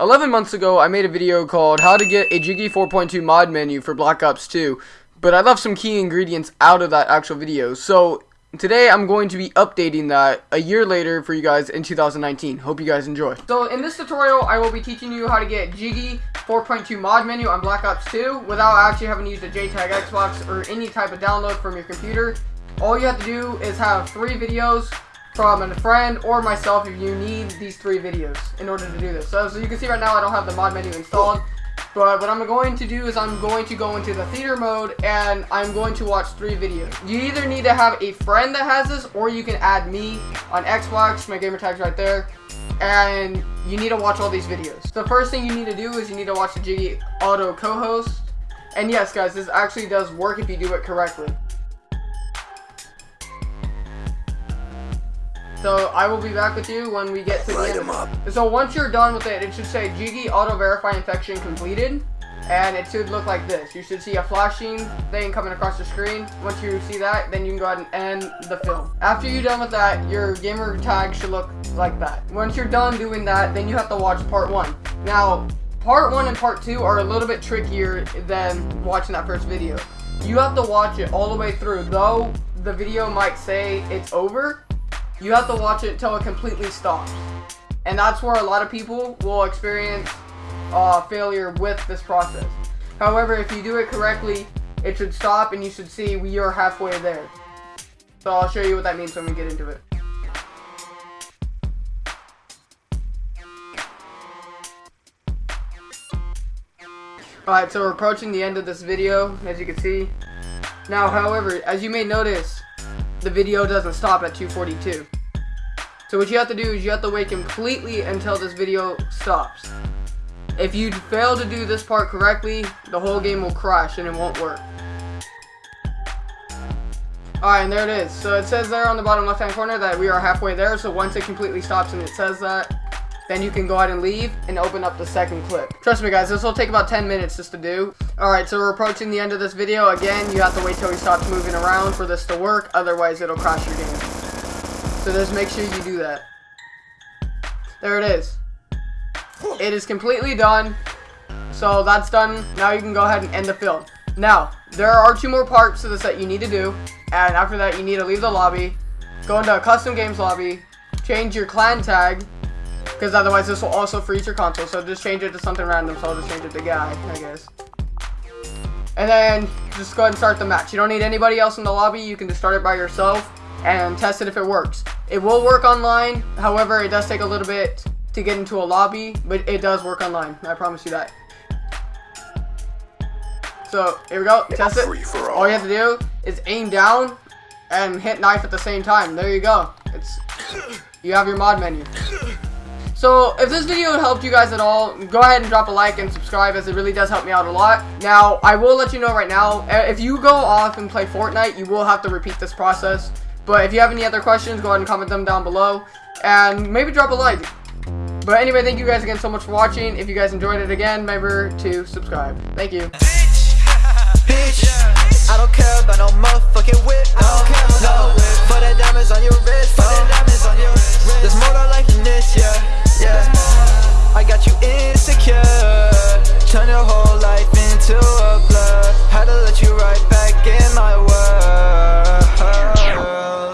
11 months ago, I made a video called How to Get a Jiggy 4.2 Mod Menu for Black Ops 2, but I left some key ingredients out of that actual video, so today I'm going to be updating that a year later for you guys in 2019. Hope you guys enjoy. So in this tutorial, I will be teaching you how to get Jiggy 4.2 Mod Menu on Black Ops 2 without actually having to use a JTAG Xbox or any type of download from your computer. All you have to do is have three videos from a friend or myself if you need these three videos in order to do this. So, so you can see right now I don't have the mod menu installed. But what I'm going to do is I'm going to go into the theater mode and I'm going to watch three videos. You either need to have a friend that has this or you can add me on Xbox. My gamer tag's right there. And you need to watch all these videos. The first thing you need to do is you need to watch the Jiggy Auto co-host. And yes guys, this actually does work if you do it correctly. So I will be back with you when we get to the end. Up. So once you're done with it, it should say Jiggy Auto Verify Infection completed. And it should look like this. You should see a flashing thing coming across the screen. Once you see that, then you can go ahead and end the film. After you're done with that, your gamer tag should look like that. Once you're done doing that, then you have to watch part one. Now, part one and part two are a little bit trickier than watching that first video. You have to watch it all the way through. Though the video might say it's over, you have to watch it until it completely stops. And that's where a lot of people will experience uh, failure with this process. However, if you do it correctly, it should stop and you should see we are halfway there. So I'll show you what that means when we get into it. Alright, so we're approaching the end of this video, as you can see. Now, however, as you may notice, the video doesn't stop at 242. So what you have to do is you have to wait completely until this video stops. If you fail to do this part correctly, the whole game will crash and it won't work. Alright, and there it is. So it says there on the bottom left hand corner that we are halfway there. So once it completely stops and it says that, then you can go ahead and leave and open up the second clip. Trust me guys, this will take about 10 minutes just to do. Alright, so we're approaching the end of this video. Again, you have to wait till he stops moving around for this to work, otherwise it'll crash your game. So just make sure you do that. There it is. It is completely done. So that's done. Now you can go ahead and end the film. Now, there are two more parts to this that you need to do. And after that, you need to leave the lobby. Go into a custom games lobby. Change your clan tag because otherwise this will also freeze your console. So just change it to something random. So I'll just change it to guy, I guess. And then just go ahead and start the match. You don't need anybody else in the lobby. You can just start it by yourself and test it if it works. It will work online. However, it does take a little bit to get into a lobby, but it does work online. I promise you that. So, here we go. Test it. All. all you have to do is aim down and hit knife at the same time. There you go. It's You have your mod menu. So, if this video helped you guys at all, go ahead and drop a like and subscribe as it really does help me out a lot. Now, I will let you know right now, eh, if you go off and play Fortnite, you will have to repeat this process. But if you have any other questions, go ahead and comment them down below. And maybe drop a like. But anyway, thank you guys again so much for watching. If you guys enjoyed it again, remember to subscribe. Thank you. Bitch, I don't care about no motherfucking no, no, wrist, to